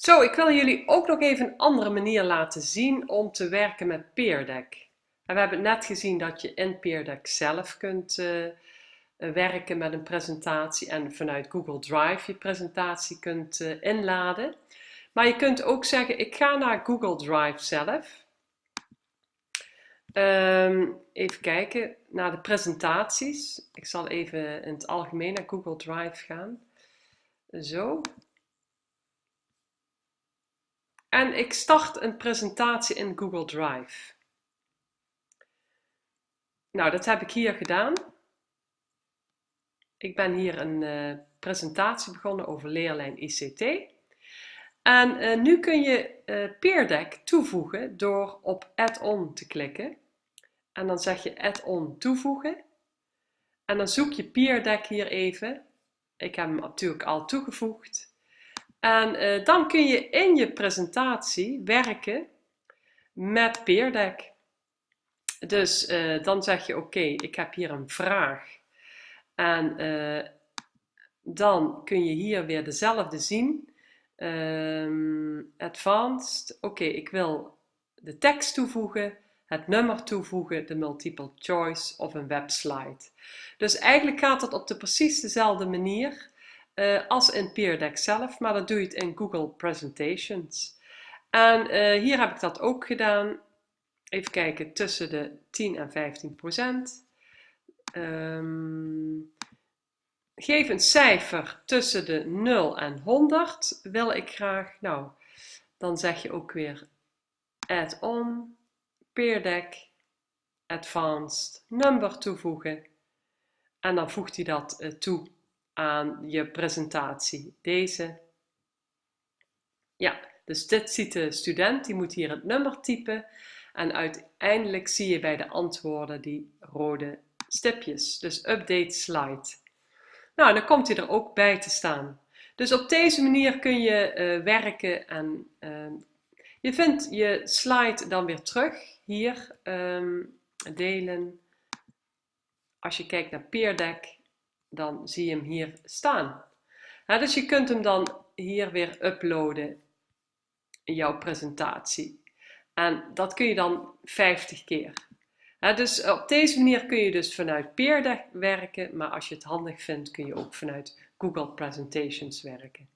Zo, ik wil jullie ook nog even een andere manier laten zien om te werken met Peerdeck. we hebben net gezien dat je in Peerdeck zelf kunt uh, werken met een presentatie en vanuit Google Drive je presentatie kunt uh, inladen. Maar je kunt ook zeggen, ik ga naar Google Drive zelf. Um, even kijken naar de presentaties. Ik zal even in het algemeen naar Google Drive gaan. Zo. En ik start een presentatie in Google Drive. Nou, dat heb ik hier gedaan. Ik ben hier een uh, presentatie begonnen over leerlijn ICT. En uh, nu kun je uh, Peerdeck toevoegen door op Add-on te klikken. En dan zeg je Add-on toevoegen. En dan zoek je Peerdeck hier even. Ik heb hem natuurlijk al toegevoegd. En uh, dan kun je in je presentatie werken met Peerdeck. Dus uh, dan zeg je oké, ik heb hier een vraag. En uh, dan kun je hier weer dezelfde zien. Um, advanced, oké, ik wil de tekst toevoegen, het nummer toevoegen, de multiple choice of een webslide. Dus eigenlijk gaat het op de precies dezelfde manier uh, als in Peerdeck zelf, maar dan doe je het in Google Presentations. En uh, hier heb ik dat ook gedaan. Even kijken, tussen de 10 en 15 procent. Um, geef een cijfer tussen de 0 en 100 wil ik graag. Nou, dan zeg je ook weer add-on, Peerdeck, advanced, number toevoegen. En dan voegt hij dat uh, toe aan je presentatie. Deze. Ja, dus dit ziet de student, die moet hier het nummer typen. En uiteindelijk zie je bij de antwoorden die rode stipjes. Dus update slide. Nou, dan komt hij er ook bij te staan. Dus op deze manier kun je uh, werken en uh, je vindt je slide dan weer terug. Hier, um, delen. Als je kijkt naar Peerdeck, dan zie je hem hier staan. dus je kunt hem dan hier weer uploaden in jouw presentatie. En dat kun je dan 50 keer. dus op deze manier kun je dus vanuit Peerdeck werken, maar als je het handig vindt kun je ook vanuit Google Presentations werken.